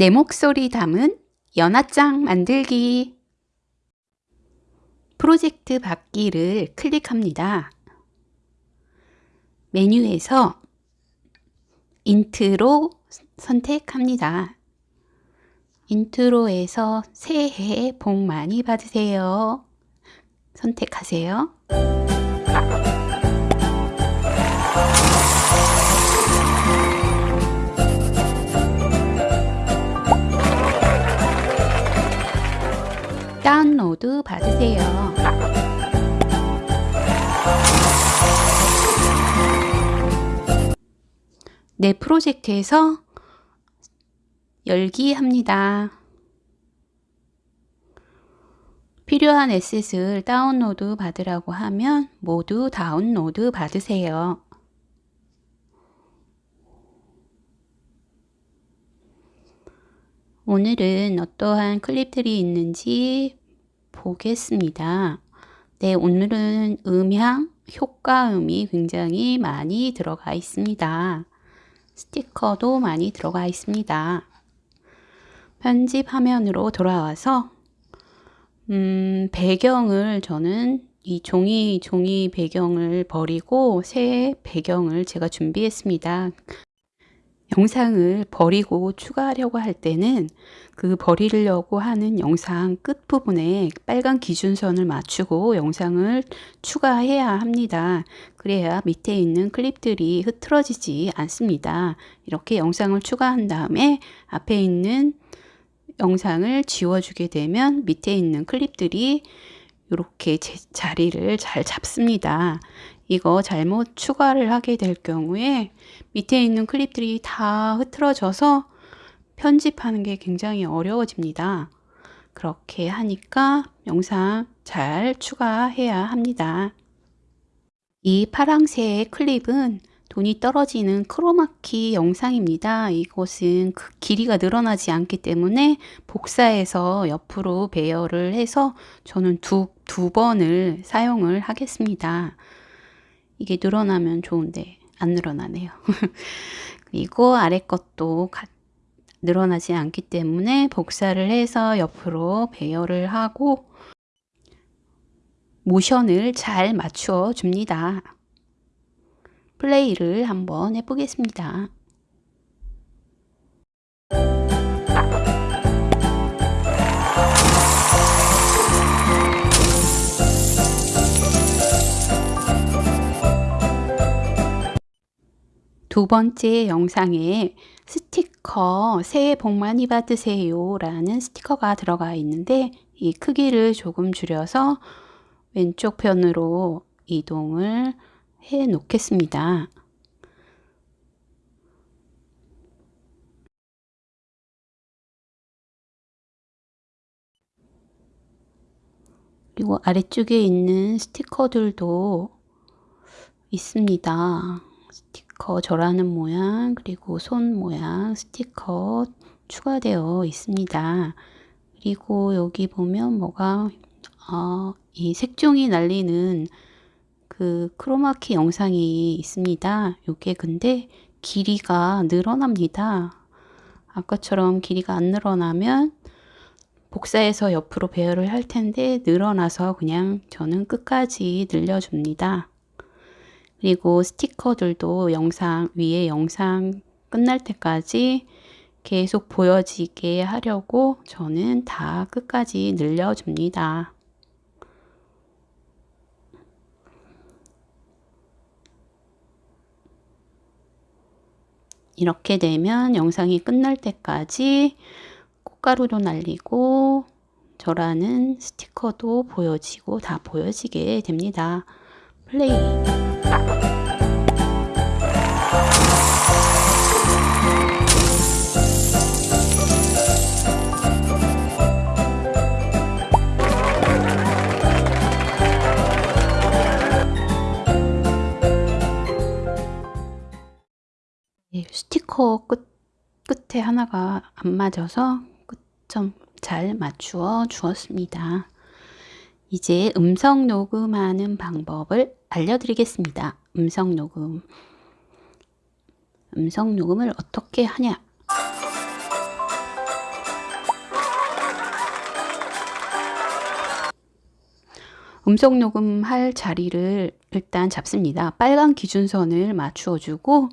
내 목소리 담은 연하장 만들기 프로젝트 받기를 클릭합니다. 메뉴에서 인트로 선택합니다. intro에서 새해 복 많이 받으세요. 선택하세요. 다운로드 받으세요. 내 프로젝트에서 열기 합니다. 필요한 에셋을 다운로드 받으라고 하면 모두 다운로드 받으세요. 오늘은 어떠한 클립들이 있는지 보겠습니다. 네, 오늘은 음향, 효과음이 굉장히 많이 들어가 있습니다. 스티커도 많이 들어가 있습니다. 편집 화면으로 돌아와서 음, 배경을 저는 이 종이 종이 배경을 버리고 새 배경을 제가 준비했습니다. 영상을 버리고 추가하려고 할 때는 그 버리려고 하는 영상 끝부분에 빨간 기준선을 맞추고 영상을 추가해야 합니다. 그래야 밑에 있는 클립들이 흐트러지지 않습니다. 이렇게 영상을 추가한 다음에 앞에 있는 영상을 지워주게 되면 밑에 있는 클립들이 이렇게 자리를 잘 잡습니다. 이거 잘못 추가를 하게 될 경우에 밑에 있는 클립들이 다 흐트러져서 편집하는 게 굉장히 어려워집니다. 그렇게 하니까 영상 잘 추가해야 합니다. 이 파랑색 클립은 돈이 떨어지는 크로마키 영상입니다. 이것은 그 길이가 늘어나지 않기 때문에 복사해서 옆으로 배열을 해서 저는 두, 두 번을 사용을 하겠습니다. 이게 늘어나면 좋은데 안 늘어나네요. 그리고 아래 것도 늘어나지 않기 때문에 복사를 해서 옆으로 배열을 하고 모션을 잘 맞추어 줍니다. 플레이를 한번 해보겠습니다. 두 번째 영상에 스티커 새해 복 많이 받으세요 라는 스티커가 들어가 있는데 이 크기를 조금 줄여서 왼쪽 편으로 이동을 해 놓겠습니다. 그리고 아래쪽에 있는 스티커들도 있습니다. 스티커 절하는 모양 그리고 손 모양 스티커 추가되어 있습니다. 그리고 여기 보면 뭐가 어, 이 색종이 날리는 그 크로마키 영상이 있습니다. 이게 근데 길이가 늘어납니다. 아까처럼 길이가 안 늘어나면 복사해서 옆으로 배열을 할 텐데 늘어나서 그냥 저는 끝까지 늘려줍니다. 그리고 스티커들도 영상 위에 영상 끝날 때까지 계속 보여지게 하려고 저는 다 끝까지 늘려줍니다. 이렇게 되면 영상이 끝날 때까지 꽃가루도 날리고 저라는 스티커도 보여지고 다 보여지게 됩니다. 플레이 스티커 끝, 끝에 하나가 안 맞아서 끝점 잘 맞추어 주었습니다. 이제 음성 녹음하는 방법을 알려드리겠습니다. 음성 녹음. 음성 녹음을 어떻게 하냐? 음성 녹음할 자리를 일단 잡습니다. 빨간 기준선을 맞추어 주고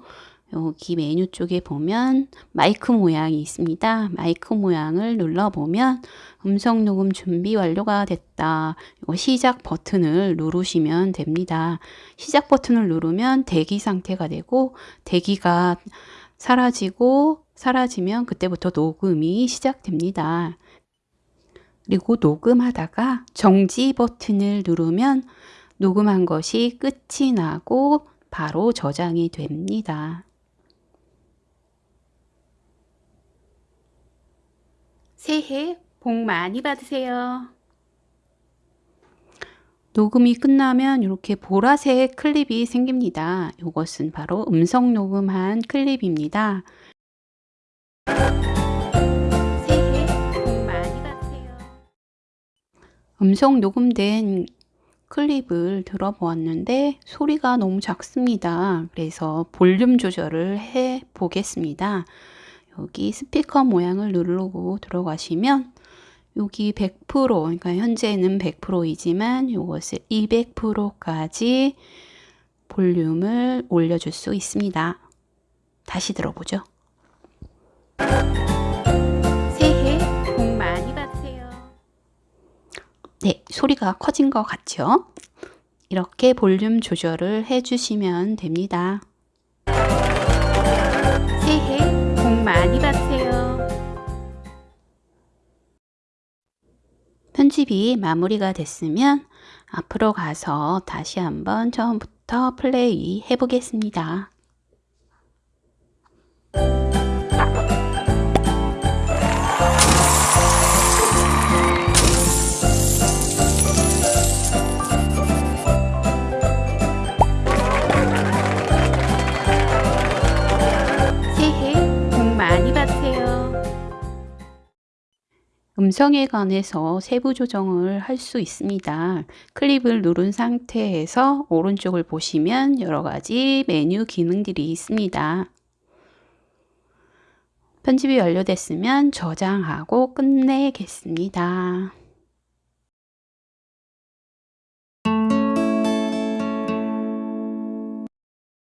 여기 메뉴 쪽에 보면 마이크 모양이 있습니다. 마이크 모양을 눌러보면 음성 녹음 준비 완료가 됐다. 시작 버튼을 누르시면 됩니다. 시작 버튼을 누르면 대기 상태가 되고 대기가 사라지고 사라지면 그때부터 녹음이 시작됩니다. 그리고 녹음하다가 정지 버튼을 누르면 녹음한 것이 끝이 나고 바로 저장이 됩니다. 새해 복 많이 받으세요. 녹음이 끝나면 이렇게 보라색 클립이 생깁니다. 이것은 바로 음성 녹음한 클립입니다. 새해 복 많이 받으세요. 음성 녹음된 클립을 들어보았는데 소리가 너무 작습니다. 그래서 볼륨 조절을 해 보겠습니다. 여기 스피커 모양을 누르고 들어가시면 여기 100% 그러니까 현재는 100%이지만 이것을 200%까지 볼륨을 올려줄 수 있습니다. 다시 들어보죠. 새해 복 많이 받으세요. 네, 소리가 커진 것 같죠? 이렇게 볼륨 조절을 해주시면 됩니다. 새해 복 많이 받으세요. 편집이 마무리가 됐으면 앞으로 가서 다시 한번 처음부터 플레이 해 보겠습니다. 음성에 관해서 세부 조정을 할 수 있습니다. 클립을 누른 상태에서 오른쪽을 보시면 여러 가지 메뉴 기능들이 있습니다. 편집이 완료됐으면 저장하고 끝내겠습니다.